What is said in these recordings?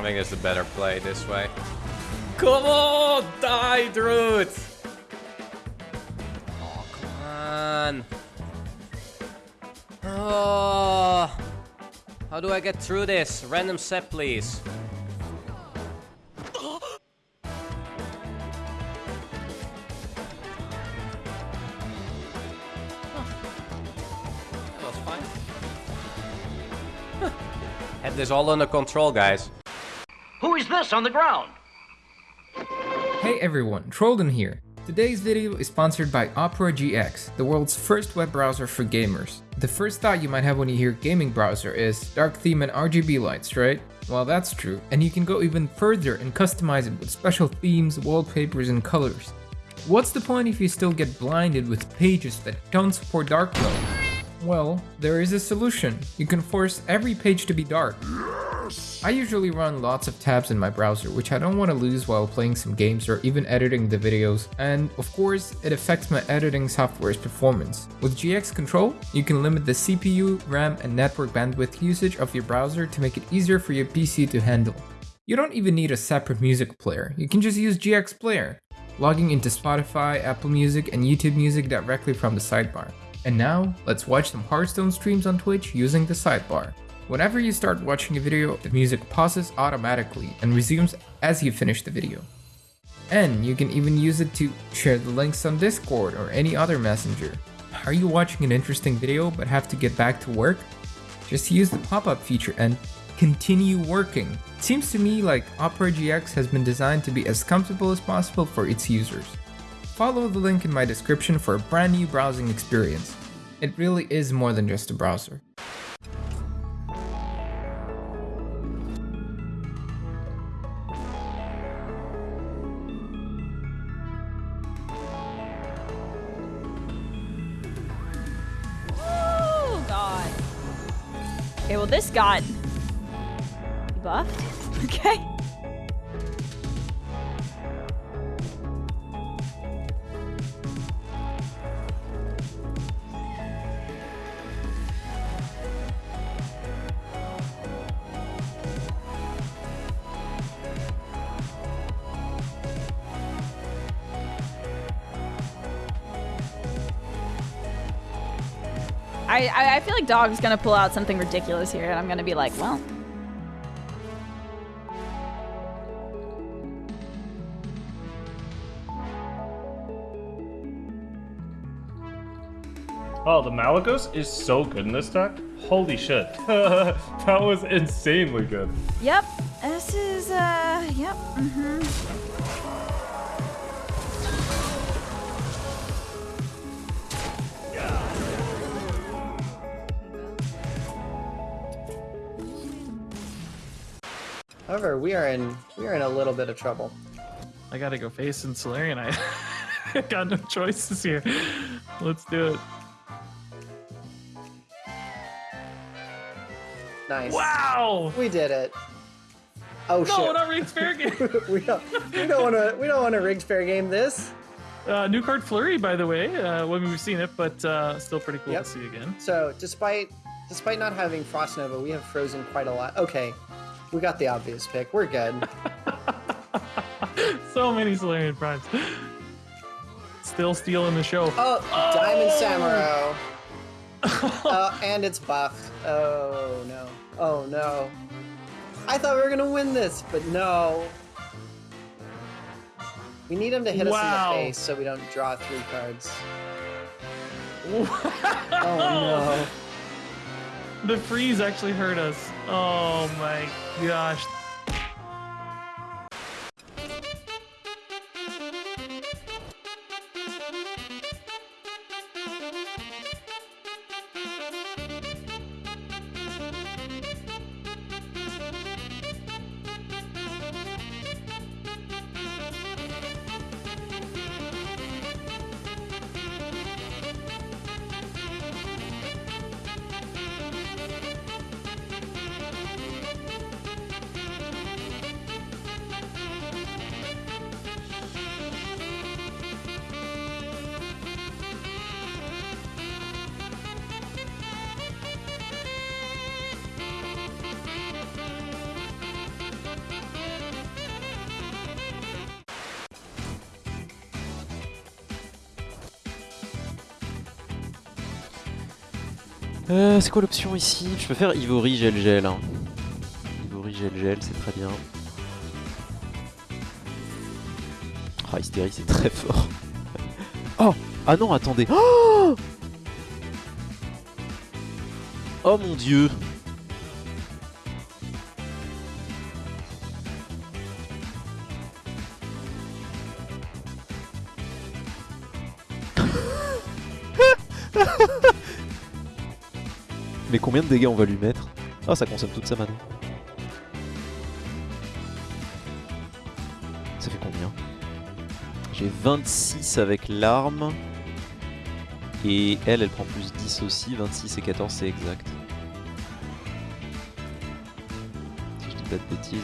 I think it's a better play this way. Come on! Die, Druid! Oh, come on. Oh. How do I get through this? Random set, please. That was fine. Had this all under control, guys. On the ground? Hey everyone, Trolden here. Today's video is sponsored by Opera GX, the world's first web browser for gamers. The first thought you might have when you hear gaming browser is dark theme and RGB lights, right? Well that's true, and you can go even further and customize it with special themes, wallpapers and colors. What's the point if you still get blinded with pages that don't support dark mode? Well, there is a solution. You can force every page to be dark. I usually run lots of tabs in my browser, which I don't want to lose while playing some games or even editing the videos, and of course, it affects my editing software's performance. With GX Control, you can limit the CPU, RAM, and network bandwidth usage of your browser to make it easier for your PC to handle. You don't even need a separate music player, you can just use GX Player, logging into Spotify, Apple Music, and YouTube Music directly from the sidebar. And now, let's watch some Hearthstone streams on Twitch using the sidebar. Whenever you start watching a video, the music pauses automatically and resumes as you finish the video. And you can even use it to share the links on Discord or any other messenger. Are you watching an interesting video but have to get back to work? Just use the pop-up feature and continue working. It seems to me like Opera GX has been designed to be as comfortable as possible for its users. Follow the link in my description for a brand new browsing experience. It really is more than just a browser. Okay, well this got buffed. Okay. I, I, feel like Dog's gonna pull out something ridiculous here, and I'm gonna be like, well. Oh, the Malygos is so good in this deck. Holy shit. that was insanely good. Yep, this is, uh, yep, mm-hmm. However, we are in we are in a little bit of trouble. I gotta go face in Solarian. I got no choices here. Let's do it. Nice. Wow! We did it. Oh shit. No, shit. not rigged fair game. we don't we don't want to we don't want to rigged fair game this. Uh, new card Flurry, by the way. Uh, when we've seen it, but uh, still pretty cool Yep. to see again. So despite despite not having Frost Nova, we have frozen quite a lot. Okay, we got the obvious pick. We're good. so many Solarian primes. Still stealing the show. Oh, Diamond Samuro. uh, and it's buffed. Oh no. Oh no. I thought we were gonna win this, but no. We need him to hit Wow. us in the face so we don't draw three cards. Oh Oh no. The freeze actually hurt us. Oh my gosh. Euh, c'est quoi l'option ici Je peux faire Ivory Gel Gel. Hein. Ivory Gel Gel, c'est très bien. Ah, Hystérie, c'est très fort. Oh Ah non, attendez. Oh Oh mon dieu Mais combien de dégâts on va lui mettre Ah, ça consomme toute sa mana. Ça fait combien J'ai 26 avec l'arme. Et elle, elle prend plus 10 aussi. 26 et 14, c'est exact. Si je dis pas de bêtises.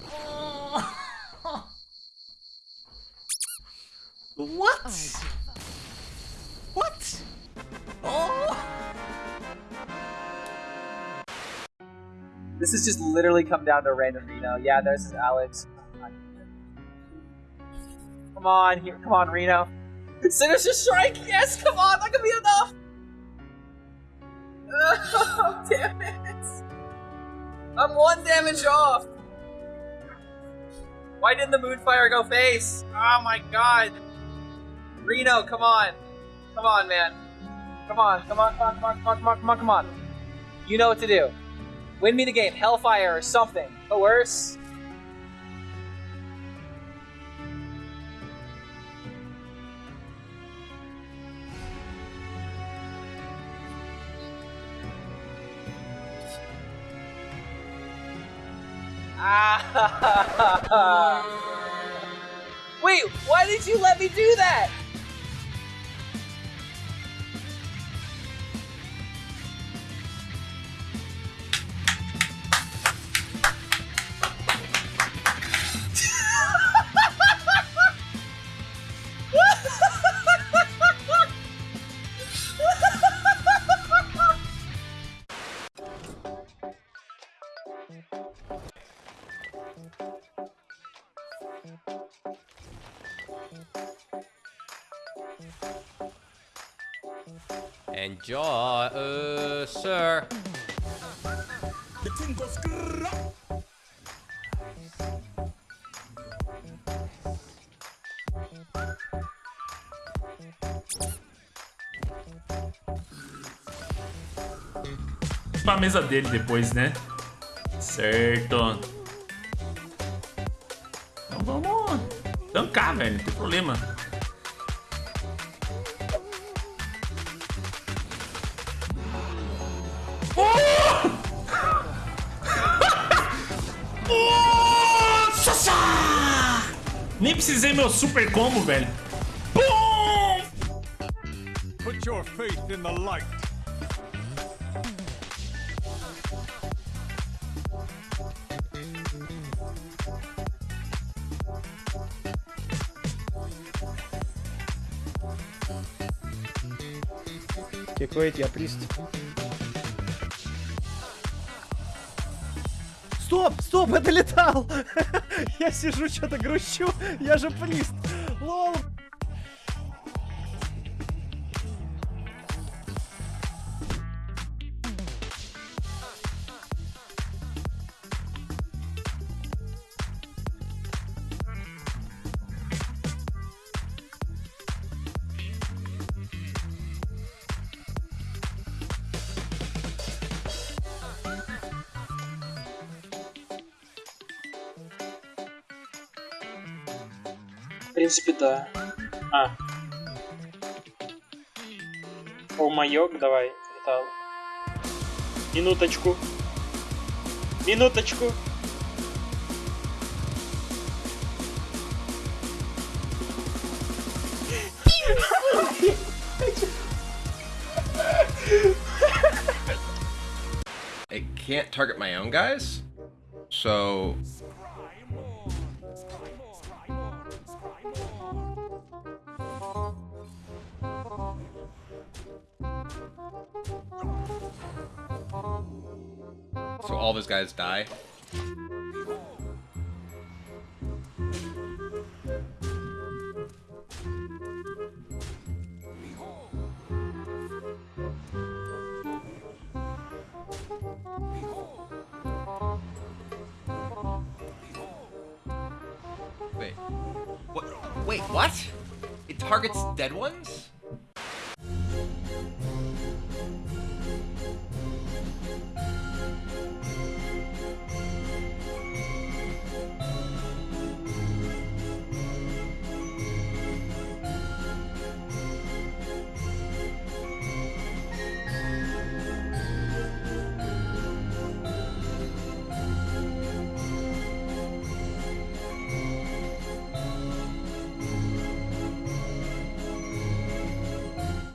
What? What? Oh! This has just literally come down to random Reno. Yeah, there's his Alex. Come on, here, come on, Reno. Sinister Strike, yes, come on, that could be enough. Oh, damn it. I'm one damage off. Why didn't the Moonfire go face? Oh my god. Reno, come on. Come on, man. Come on, come on, come on, come on, come on, come on, come on. You know what to do. Win me the game, Hellfire or something. But Ah! Wait, why did you let me do that? Enjoy, uh, sir. Pra mesa dele depois, né? Certo. Então vamos tancar, velho. Não tem problema. Nem precisei meu super combo, velho. Pum! Put your faith in the light. Какой я прист? Стоп, стоп, это летал! я сижу, что-то грущу, я же плист. Лол. Принципе, да. А. О, маёк, давай, металл. Минуточку. Минуточку. I can't target my own guys, so so all his guys die. Wait. What? Wait, what? It targets dead ones?